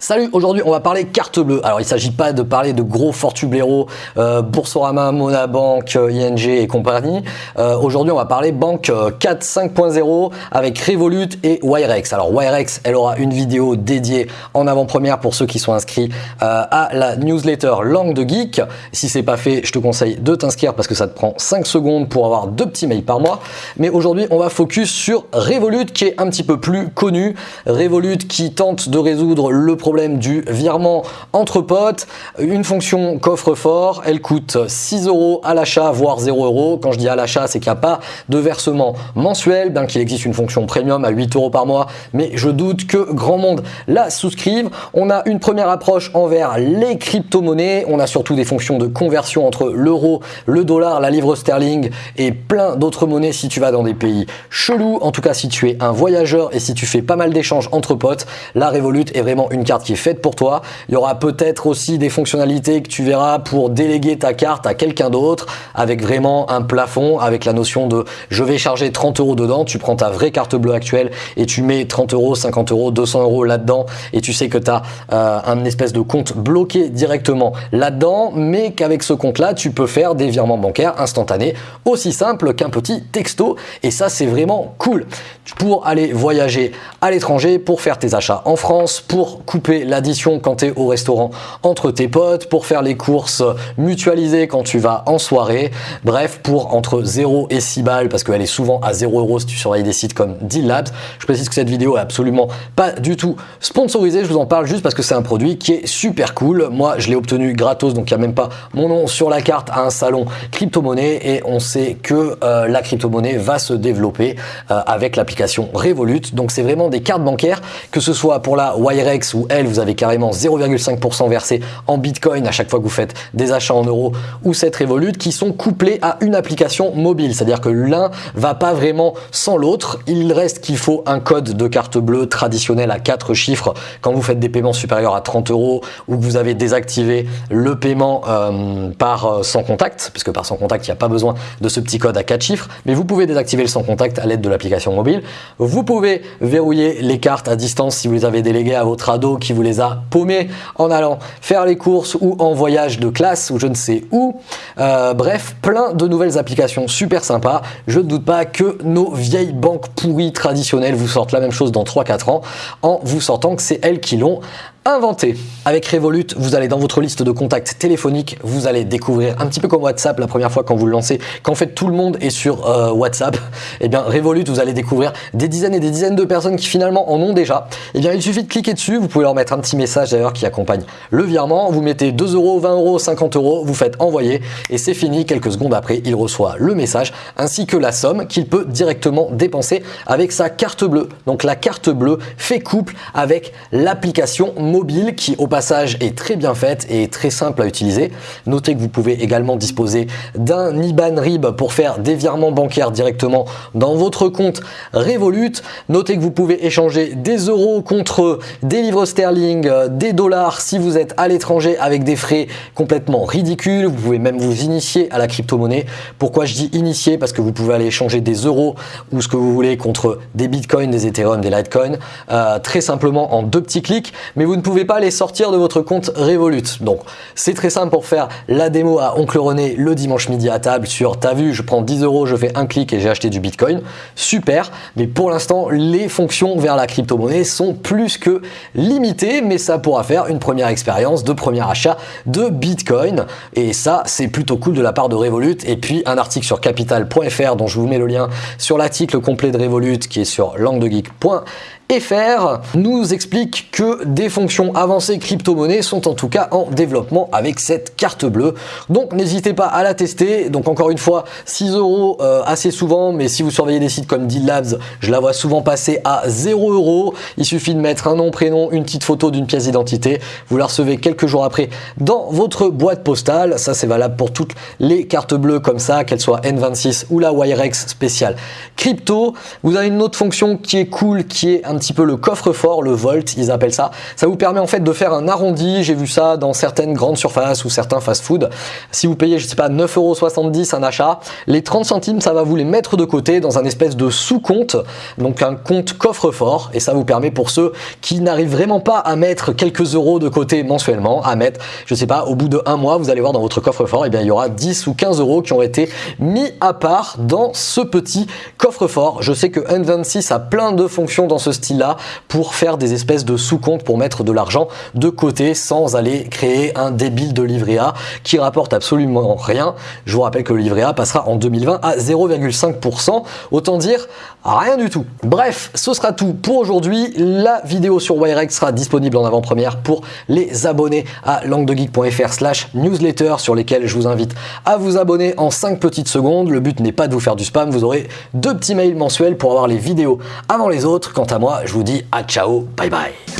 Salut, aujourd'hui on va parler carte bleue. Alors il ne s'agit pas de parler de gros fortublero, euh, Boursorama, Monabank, euh, ING et compagnie. Euh, aujourd'hui on va parler banque 4 5.0 avec Revolut et Wirex. Alors Wirex, elle aura une vidéo dédiée en avant-première pour ceux qui sont inscrits à la newsletter Langue de Geek. Si c'est pas fait, je te conseille de t'inscrire parce que ça te prend 5 secondes pour avoir deux petits mails par mois. Mais aujourd'hui on va focus sur Revolut qui est un petit peu plus connu. Revolut qui tente de résoudre le problème problème du virement entre potes. Une fonction coffre-fort, elle coûte 6 euros à l'achat, voire 0 euros. Quand je dis à l'achat, c'est qu'il n'y a pas de versement mensuel, bien qu'il existe une fonction premium à 8 euros par mois, mais je doute que grand monde la souscrive. On a une première approche envers les crypto-monnaies. On a surtout des fonctions de conversion entre l'euro, le dollar, la livre sterling et plein d'autres monnaies si tu vas dans des pays chelous. En tout cas, si tu es un voyageur et si tu fais pas mal d'échanges entre potes, la Revolut est vraiment une carte qui est faite pour toi. Il y aura peut-être aussi des fonctionnalités que tu verras pour déléguer ta carte à quelqu'un d'autre avec vraiment un plafond, avec la notion de je vais charger 30 euros dedans, tu prends ta vraie carte bleue actuelle et tu mets 30 euros, 50 euros, 200 euros là-dedans et tu sais que tu as euh, un espèce de compte bloqué directement là-dedans, mais qu'avec ce compte-là, tu peux faire des virements bancaires instantanés aussi simple qu'un petit texto et ça c'est vraiment cool pour aller voyager à l'étranger, pour faire tes achats en France, pour couper l'addition quand tu es au restaurant entre tes potes, pour faire les courses mutualisées quand tu vas en soirée. Bref, pour entre 0 et 6 balles, parce qu'elle est souvent à 0 euros si tu surveilles des sites comme Deal Labs. Je précise que cette vidéo est absolument pas du tout sponsorisée. Je vous en parle juste parce que c'est un produit qui est super cool. Moi, je l'ai obtenu gratos, donc il n'y a même pas mon nom sur la carte à un salon crypto-monnaie et on sait que euh, la crypto-monnaie va se développer euh, avec l'application Revolut. Donc c'est vraiment des cartes bancaires, que ce soit pour la Wirex ou vous avez carrément 0,5% versé en Bitcoin à chaque fois que vous faites des achats en euros ou cette Revolut qui sont couplés à une application mobile. C'est-à-dire que l'un va pas vraiment sans l'autre. Il reste qu'il faut un code de carte bleue traditionnel à 4 chiffres quand vous faites des paiements supérieurs à 30 euros ou que vous avez désactivé le paiement euh, par euh, sans contact, puisque par sans contact, il n'y a pas besoin de ce petit code à 4 chiffres, mais vous pouvez désactiver le sans contact à l'aide de l'application mobile. Vous pouvez verrouiller les cartes à distance si vous les avez déléguées à votre ado qui vous les a paumés en allant faire les courses ou en voyage de classe ou je ne sais où. Euh, bref, plein de nouvelles applications super sympas. Je ne doute pas que nos vieilles banques pourries traditionnelles vous sortent la même chose dans 3-4 ans en vous sortant que c'est elles qui l'ont inventé. Avec Revolut, vous allez dans votre liste de contacts téléphoniques, vous allez découvrir un petit peu comme WhatsApp la première fois quand vous le lancez, qu'en fait tout le monde est sur euh, WhatsApp, et eh bien Revolut, vous allez découvrir des dizaines et des dizaines de personnes qui finalement en ont déjà. Et eh bien il suffit de cliquer dessus, vous pouvez leur mettre un petit message d'ailleurs qui accompagne le virement, vous mettez 2 euros, 20 euros, 50 euros, vous faites envoyer et c'est fini, quelques secondes après, il reçoit le message ainsi que la somme qu'il peut directement dépenser avec sa carte bleue. Donc la carte bleue fait couple avec l'application mobile qui au passage est très bien faite et très simple à utiliser. Notez que vous pouvez également disposer d'un IBAN RIB pour faire des virements bancaires directement dans votre compte Revolut. Notez que vous pouvez échanger des euros contre des livres sterling, des dollars si vous êtes à l'étranger avec des frais complètement ridicules. Vous pouvez même vous initier à la crypto-monnaie. Pourquoi je dis initier? Parce que vous pouvez aller échanger des euros ou ce que vous voulez contre des bitcoins, des ethereum, des litecoins euh, très simplement en deux petits clics. Mais vous ne pouvez pas les sortir de votre compte Revolut. Donc c'est très simple pour faire la démo à Oncle René le dimanche midi à table sur t'as vu je prends 10 euros, je fais un clic et j'ai acheté du Bitcoin. Super, mais pour l'instant les fonctions vers la crypto-monnaie sont plus que limitées, mais ça pourra faire une première expérience de premier achat de Bitcoin. Et ça c'est plutôt cool de la part de Revolut. Et puis un article sur capital.fr dont je vous mets le lien sur l'article complet de Revolut qui est sur languedegeek.fr FR nous explique que des fonctions avancées crypto-monnaies sont en tout cas en développement avec cette carte bleue. Donc n'hésitez pas à la tester. Donc encore une fois, 6 euros euh, assez souvent, mais si vous surveillez des sites comme Deal Labs, je la vois souvent passer à 0 euros. Il suffit de mettre un nom, prénom, une petite photo d'une pièce d'identité. Vous la recevez quelques jours après dans votre boîte postale. Ça c'est valable pour toutes les cartes bleues comme ça, qu'elles soient N26 ou la Wirex spéciale crypto. Vous avez une autre fonction qui est cool, qui est un petit peu le coffre-fort, le Volt, ils appellent ça. Ça vous permet en fait de faire un arrondi. J'ai vu ça dans certaines grandes surfaces ou certains fast-food. Si vous payez, je sais pas, 9,70€ un achat, les 30 centimes, ça va vous les mettre de côté dans un espèce de sous-compte, donc un compte coffre-fort. Et ça vous permet pour ceux qui n'arrivent vraiment pas à mettre quelques euros de côté mensuellement, à mettre, je sais pas, au bout de un mois, vous allez voir dans votre coffre-fort, et eh bien il y aura 10 ou 15 euros qui ont été mis à part dans ce petit coffre-fort. Je sais que N26 a plein de fonctions dans ce style-là pour faire des espèces de sous-comptes pour mettre de l'argent de côté sans aller créer un débile de livret A qui rapporte absolument rien. Je vous rappelle que le livret A passera en 2020 à 0,5%. Autant dire rien du tout. Bref, ce sera tout pour aujourd'hui. La vidéo sur Wirex sera disponible en avant-première pour les abonnés à languedegeek.fr slash newsletter sur lesquels je vous invite à vous abonner en 5 petites secondes. Le but n'est pas de vous faire du spam, vous aurez deux petits mails mensuels pour avoir les vidéos avant les autres. Quant à moi, je vous dis à ciao, bye bye